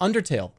Undertale.